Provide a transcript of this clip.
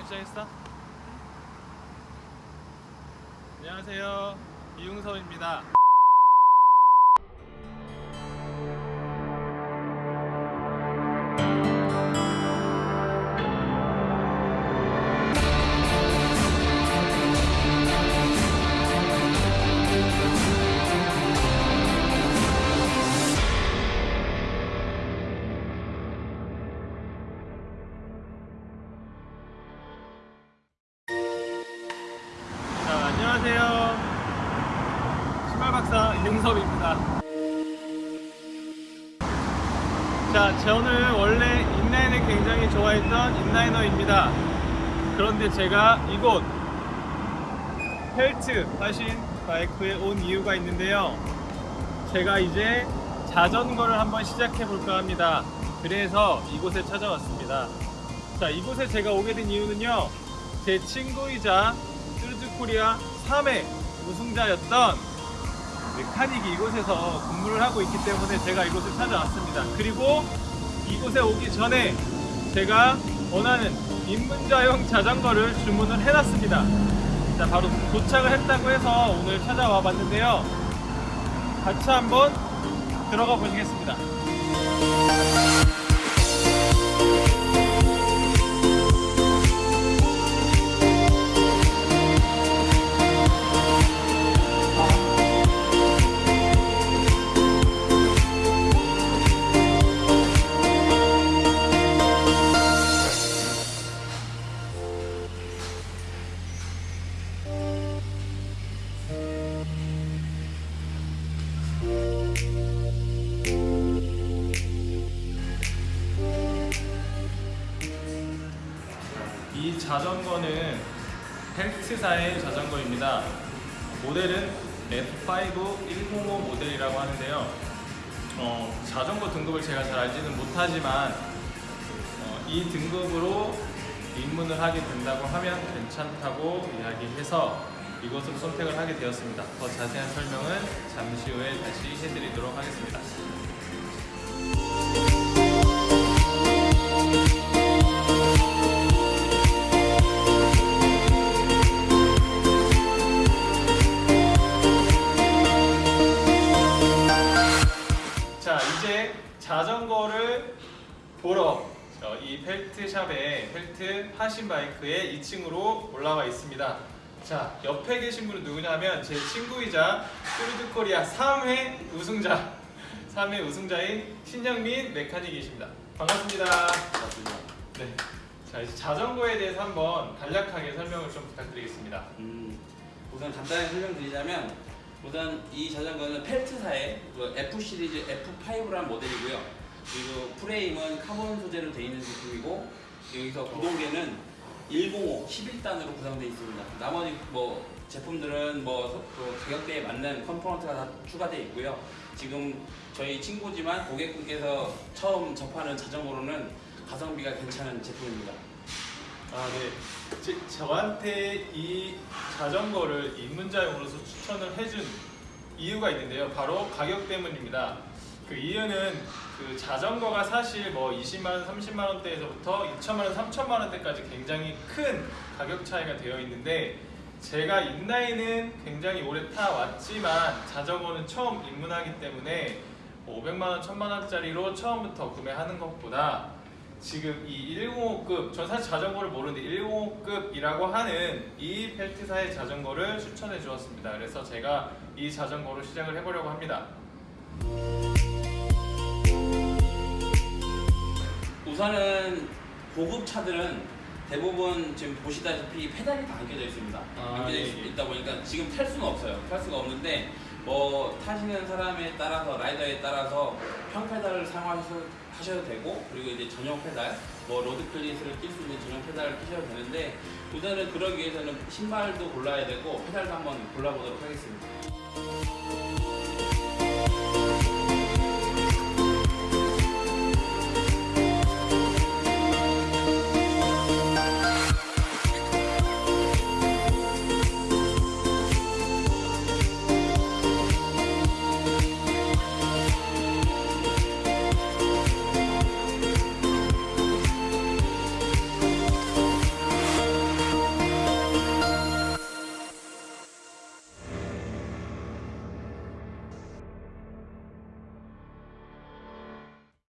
촬영 시작했어? 안녕하세요. 이웅섭입니다 안녕하세요. 신발 박사 이웅섭입니다. 자 저는 원래 인라인을 굉장히 좋아했던 인라이너입니다. 그런데 제가 이곳 펠트 하신 바이크에 온 이유가 있는데요. 제가 이제 자전거를 한번 시작해 볼까 합니다. 그래서 이곳에 찾아왔습니다. 자 이곳에 제가 오게 된 이유는요. 제 친구이자 뚜르드코리아 3회 우승자였던 메카닉이 이곳에서 근무를 하고 있기 때문에 제가 이곳을 찾아왔습니다. 그리고 이곳에 오기 전에 제가 원하는 입문자용 자전거를 주문을 해놨습니다. 자, 바로 도착을 했다고 해서 오늘 찾아와 봤는데요. 같이 한번 들어가 보시겠습니다. 자전거는 헬스사의 자전거입니다. 모델은 F5 105 모델이라고 하는데요. 어, 자전거 등급을 제가 잘 알지는 못하지만 어, 이 등급으로 입문을 하게 된다고 하면 괜찮다고 이야기해서 이것으로 선택을 하게 되었습니다. 더 자세한 설명은 잠시 후에 다시 해드리도록 보러 어, 이 펠트샵의 펠트 하신 바이크의 2층으로 올라와 있습니다. 자 옆에 계신 분은 누구냐면 제 친구이자 뚜르드 코리아 3회 우승자 3회 우승자인 신영민 mechanic이십니다. 반갑습니다. 맞습니다. 네. 자 이제 자전거에 대해서 한번 간략하게 설명을 좀 부탁드리겠습니다. 음, 우선 간단히 설명드리자면 우선 이 자전거는 펠트사의 그 F 시리즈 F5라는 모델이고요. 그리고 프레임은 카본 소재로 되어 있는 제품이고 여기서 구동계는 105 11단으로 구성되어 있습니다. 나머지 뭐 제품들은 뭐그 가격대에 맞는 component가 다 추가되어 있고요. 지금 저희 친구지만 고객분께서 처음 접하는 자전거로는 가성비가 괜찮은 제품입니다. 아, 네. 제, 저한테 이 자전거를 입문자용으로서 추천을 해준 이유가 있는데요. 바로 가격 때문입니다. 그 이유는 그 자전거가 사실 뭐 20만 원, 30만 원대에서부터 2천만 원, 3천만 원대까지 굉장히 큰 가격 차이가 되어 있는데 제가 인라인은 굉장히 오래 타왔지만 자전거는 처음 입문하기 때문에 500만원, 1000만원짜리로 처음부터 구매하는 것보다 지금 이 105급, 전 사실 자전거를 모르는데 105급이라고 하는 이 펠트사의 자전거를 추천해 주었습니다. 그래서 제가 이 자전거로 시작을 해보려고 합니다. 우선은 고급 차들은 대부분 지금 보시다시피 페달이 다 안 껴져 있습니다. 아, 안 껴져 예, 있- 예. 있다 보니까 지금 탈 수는 없어요. 탈 수가 없는데 뭐 타시는 사람에 따라서 rider에 따라서 평 페달을 사용하셔도 하셔도 되고 그리고 이제 전용 페달 뭐 road cleat을 낄수 있는 전용 페달을 끼셔도 되는데 우선은 그러기 위해서는 신발도 골라야 되고 페달도 한번 골라보도록 하겠습니다.